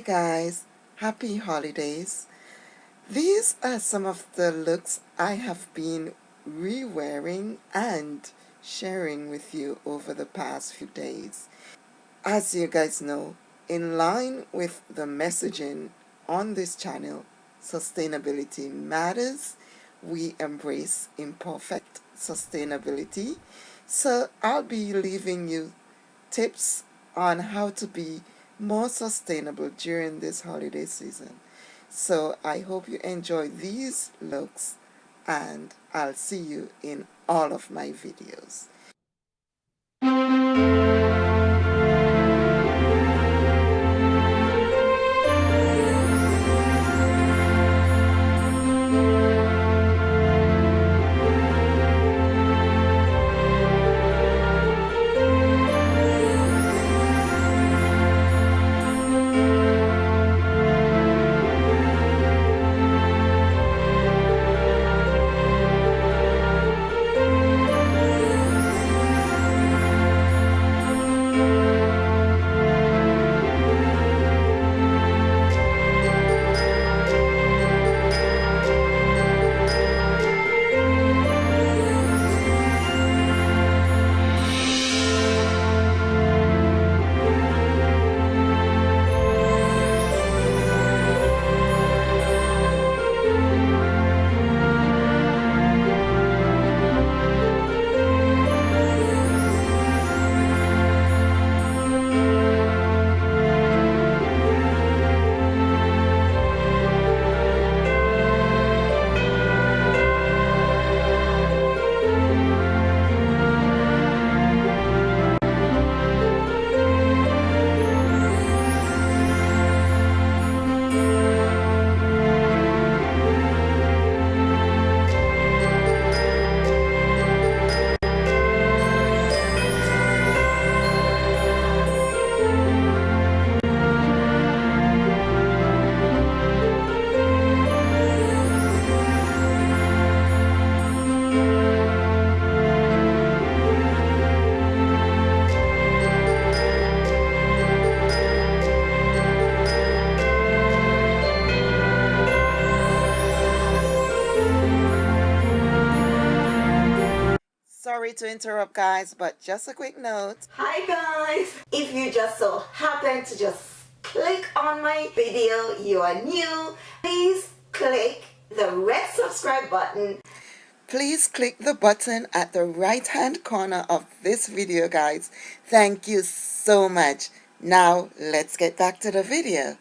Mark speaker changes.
Speaker 1: guys, happy holidays. These are some of the looks I have been re-wearing and sharing with you over the past few days. As you guys know, in line with the messaging on this channel, sustainability matters, we embrace imperfect sustainability. So I'll be leaving you tips on how to be more sustainable during this holiday season. So I hope you enjoy these looks and I'll see you in all of my videos. Sorry to interrupt guys, but just a quick note.
Speaker 2: Hi guys! If you just so happen to just click on my video, you are new, please click the red subscribe button.
Speaker 1: Please click the button at the right hand corner of this video guys. Thank you so much. Now let's get back to the video.